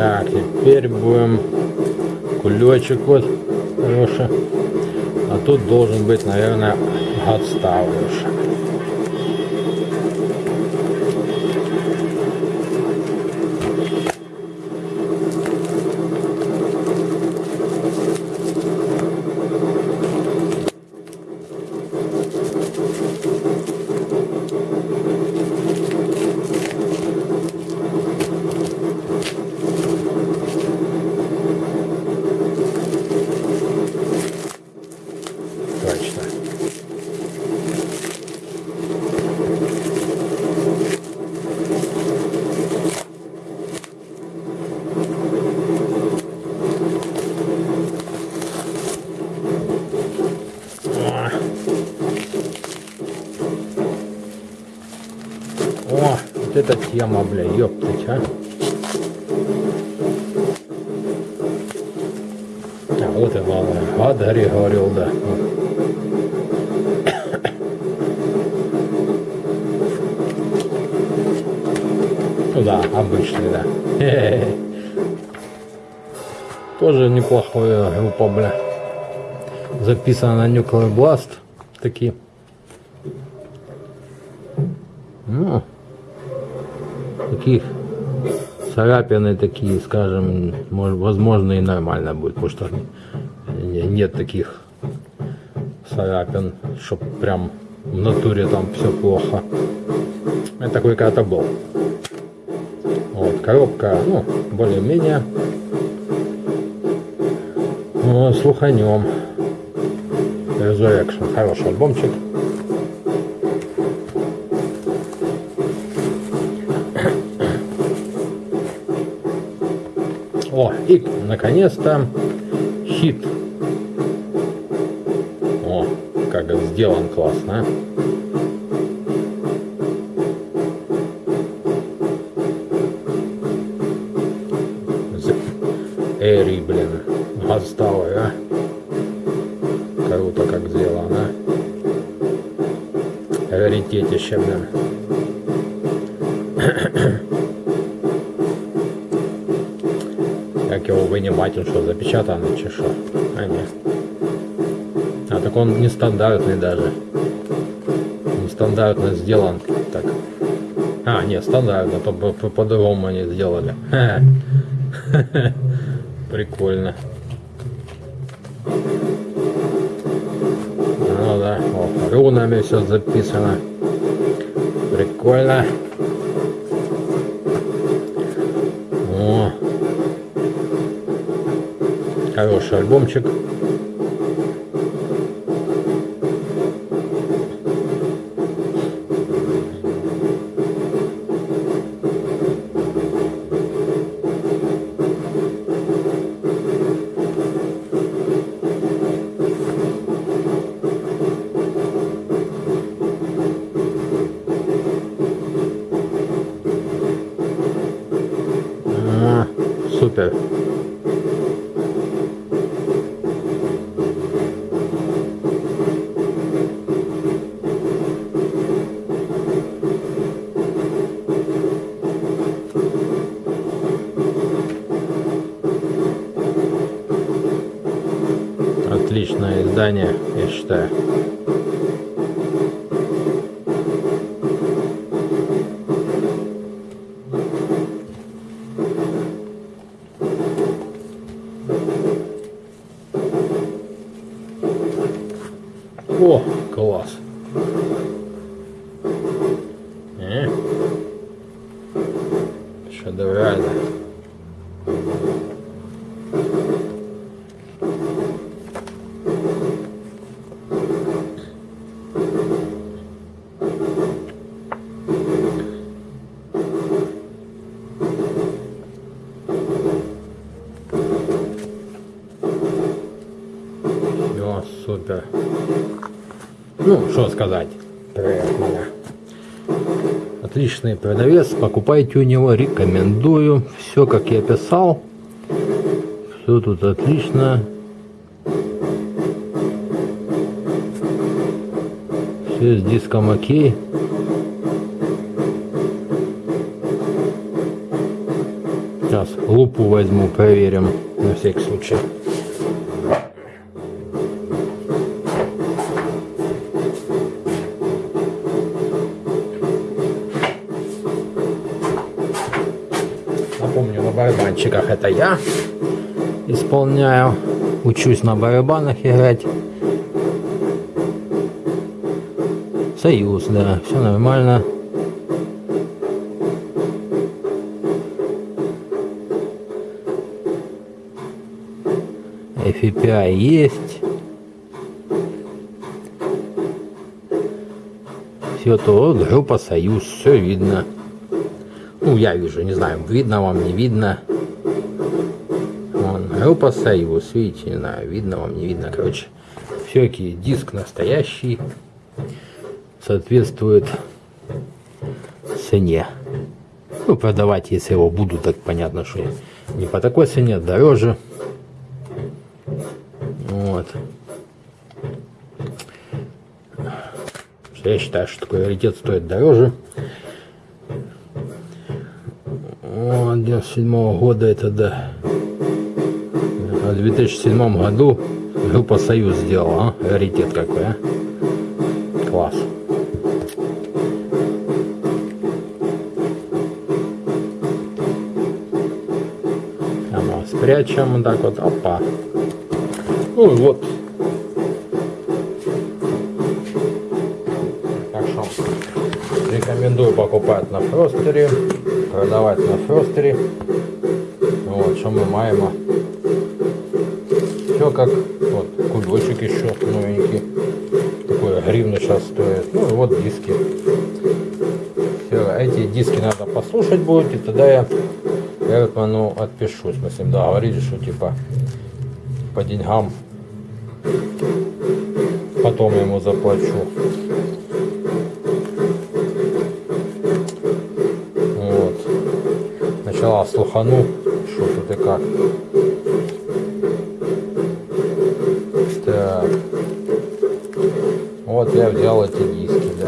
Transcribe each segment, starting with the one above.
Так, теперь будем кулечек вот хороший. А тут должен быть, наверное, отставлюш. Точно. О. О, вот эта тема, бля, ёптать, а. А вот и главное. А, Дарья говорил, да. Ну да, обычный, да. Хе-хе-хе. Тоже неплохая группа, бля. Записано на Nuclear Blast. Такие. Ну, таких царапины такие, скажем, возможно и нормально будет, потому что не- нет таких царапин, чтоб прям в натуре там все плохо. Это такой когда-то был. Вот, коробка, ну, более-менее. Ну, слуханем. Resurrection, хороший альбомчик. И наконец-то хит. О, как сделан классно. а. Эри, блин, отсталый, а. Круто как сделано. Раритетище, блин. Вынимать, он что, запечатанный, чи что? А, нет. А, так он нестандартный даже. Нестандартно сделан. Так. А, нет, стандартно, то по- по- по-другому они сделали. Прикольно. Ну да, о, рунами все записано. Прикольно. Хороший альбомчик. Издание, я считаю. О, класс. Э? Шедеврально. Супер. Ну, что сказать. Приятно. Отличный продавец, покупайте у него, рекомендую. Все, как я писал. Все тут отлично. Все с диском окей. Сейчас лупу возьму, проверим на всякий случай. Барабанчиках это я исполняю. Учусь на барабанах играть. Союз, да, все нормально. FPI есть. Все то, вот группа Союз, все видно. Ну, я вижу, не знаю, видно вам, не видно. Вон, группа Союз, видите, знаю, видно вам, не видно, короче. Все-таки диск настоящий, соответствует цене. Ну, продавать, если его буду, так понятно, что не по такой цене, дороже. Вот. Я считаю, что такой раритет стоит дороже. Вот, 97 -го года это да. В 2007 году группа Союз сделала, а? Раритет какой, а? Класс. А спрячем вот так вот. Опа. Ну и вот. Так что рекомендую покупать на Фростере, продавать на Фростере. Вот, что мы маем. Все как вот кулечек еще новенький. Такой гривны сейчас стоит. Ну и вот диски. Все, эти диски надо послушать будет, и тогда я Эртману отпишусь. Мы с ним договорились, что типа по деньгам потом ему заплачу. Вот. Сначала слухану, что тут и как. я взял эти диски, да.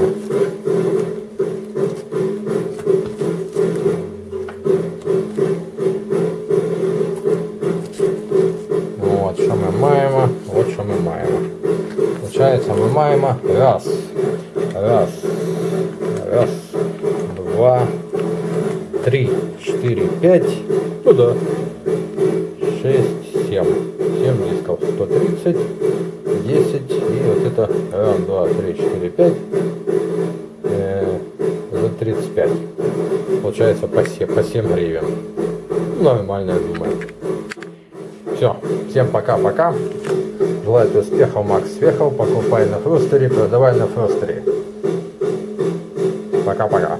Вот, що ми маємо, от що ми маємо. Получається, ми маємо раз, раз, раз, два, три, четыре, пять, ну да, шесть, семь. Семь дисков, 130, 10 и вот это раз, два, три, четыре, пять, э, за 35. Получается по 7, по 7 гривен. Ну, Нормально, я думаю. Все, всем пока-пока. Желаю успехов, Макс Свехов. Покупай на Фростере, продавай на Фростере. Пока-пока.